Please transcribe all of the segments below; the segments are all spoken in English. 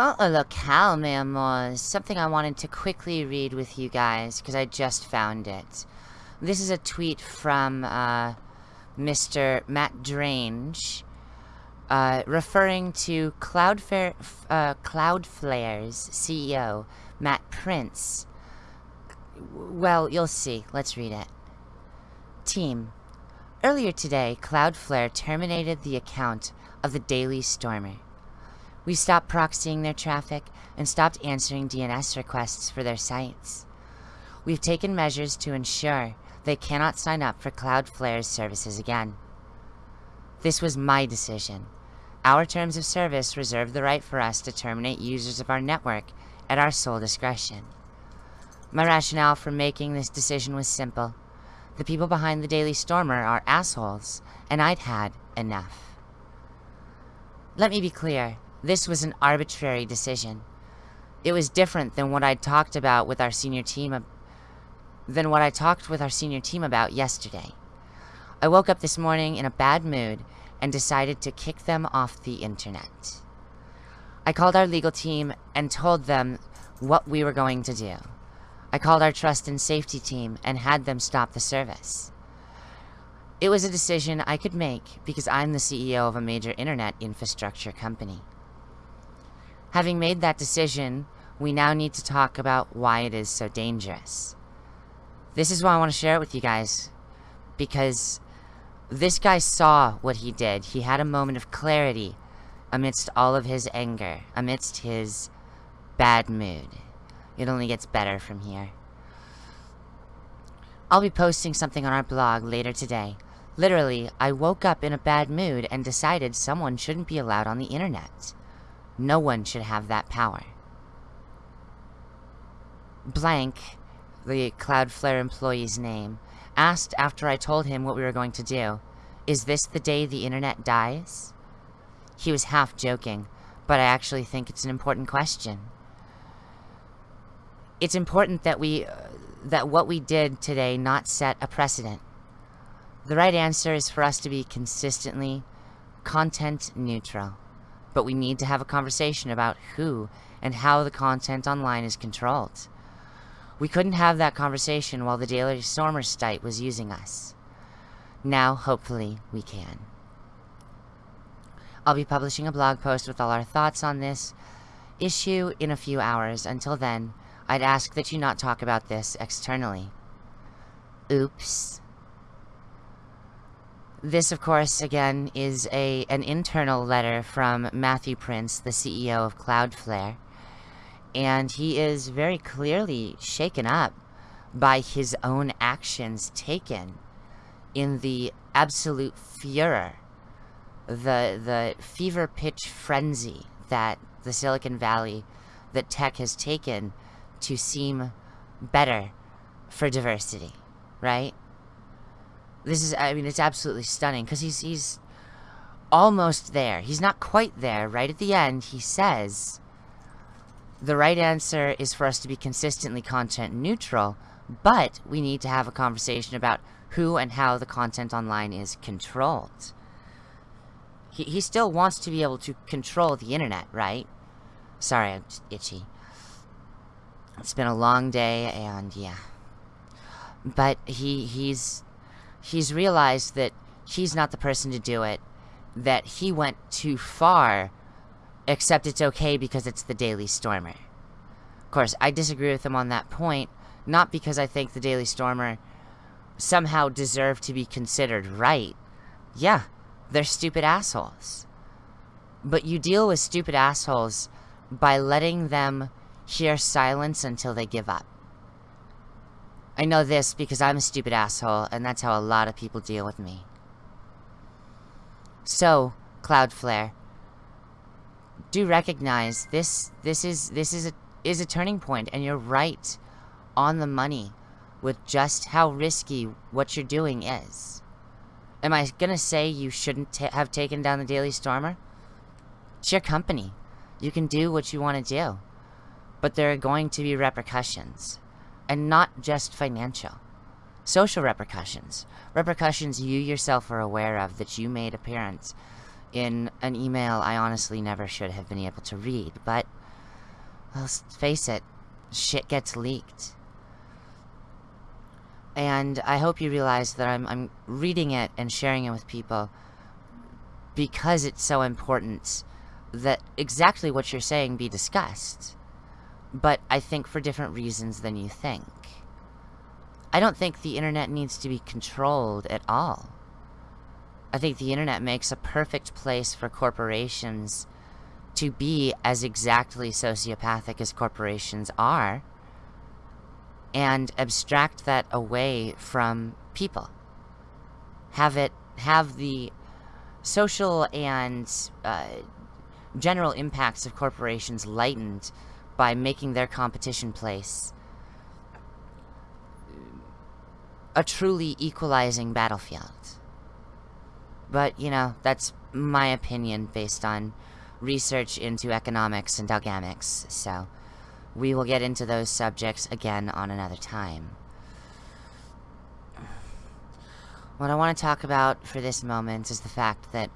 A locale, m'amours, something I wanted to quickly read with you guys, because I just found it. This is a tweet from uh, Mr. Matt Drange, uh, referring to Cloudflare, uh, Cloudflare's CEO, Matt Prince. Well, you'll see. Let's read it. Team. Earlier today, Cloudflare terminated the account of the Daily Stormer. We stopped proxying their traffic and stopped answering DNS requests for their sites. We've taken measures to ensure they cannot sign up for Cloudflare's services again. This was my decision. Our terms of service reserve the right for us to terminate users of our network at our sole discretion. My rationale for making this decision was simple. The people behind the Daily Stormer are assholes, and I'd had enough. Let me be clear, this was an arbitrary decision. It was different than what I'd talked about with our senior team than what I talked with our senior team about yesterday. I woke up this morning in a bad mood and decided to kick them off the internet. I called our legal team and told them what we were going to do. I called our trust and safety team and had them stop the service. It was a decision I could make because I'm the CEO of a major internet infrastructure company. Having made that decision, we now need to talk about why it is so dangerous. This is why I want to share it with you guys. Because this guy saw what he did. He had a moment of clarity amidst all of his anger, amidst his bad mood. It only gets better from here. I'll be posting something on our blog later today. Literally, I woke up in a bad mood and decided someone shouldn't be allowed on the internet. No one should have that power. Blank, the Cloudflare employee's name, asked after I told him what we were going to do, Is this the day the internet dies? He was half joking, but I actually think it's an important question. It's important that we, uh, that what we did today not set a precedent. The right answer is for us to be consistently content neutral but we need to have a conversation about who and how the content online is controlled. We couldn't have that conversation while the Daily Stormer site was using us. Now, hopefully, we can. I'll be publishing a blog post with all our thoughts on this issue in a few hours. Until then, I'd ask that you not talk about this externally. Oops. This, of course, again, is a an internal letter from Matthew Prince, the CEO of Cloudflare. And he is very clearly shaken up by his own actions taken in the absolute furor, the, the fever pitch frenzy that the Silicon Valley, that tech has taken to seem better for diversity, right? This is, I mean, it's absolutely stunning because he's, he's almost there. He's not quite there. Right at the end, he says, the right answer is for us to be consistently content neutral, but we need to have a conversation about who and how the content online is controlled. He, he still wants to be able to control the internet, right? Sorry, I'm itchy. It's been a long day, and yeah. But he he's he's realized that he's not the person to do it, that he went too far, except it's okay because it's the Daily Stormer. Of course, I disagree with him on that point, not because I think the Daily Stormer somehow deserve to be considered right. Yeah, they're stupid assholes. But you deal with stupid assholes by letting them hear silence until they give up. I know this because I'm a stupid asshole, and that's how a lot of people deal with me. So, Cloudflare, do recognize this this is this is a is a turning point and you're right on the money with just how risky what you're doing is. Am I gonna say you shouldn't have taken down the Daily Stormer? It's your company. You can do what you want to do. But there are going to be repercussions and not just financial. Social repercussions. Repercussions you yourself are aware of that you made appearance in an email I honestly never should have been able to read, but let's face it, shit gets leaked. And I hope you realize that I'm, I'm reading it and sharing it with people because it's so important that exactly what you're saying be discussed. But I think for different reasons than you think. I don't think the internet needs to be controlled at all. I think the internet makes a perfect place for corporations to be as exactly sociopathic as corporations are and abstract that away from people. Have it, have the social and uh, general impacts of corporations lightened by making their competition place a truly equalizing battlefield. But, you know, that's my opinion based on research into economics and dogamics, so we will get into those subjects again on another time. What I want to talk about for this moment is the fact that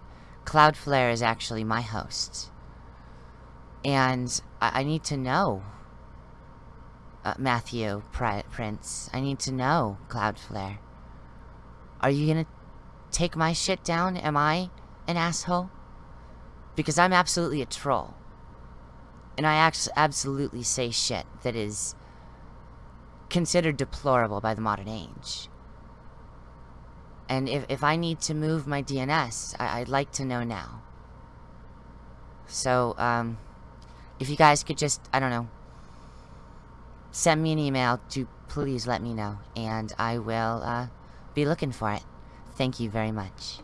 Cloudflare is actually my host. And I, I need to know, uh, Matthew Pri Prince, I need to know, Cloudflare. Are you gonna take my shit down? Am I an asshole? Because I'm absolutely a troll. And I absolutely say shit that is considered deplorable by the modern age. And if, if I need to move my DNS, I, would like to know now. So, um, if you guys could just, I don't know, send me an email to please let me know. And I will, uh, be looking for it. Thank you very much.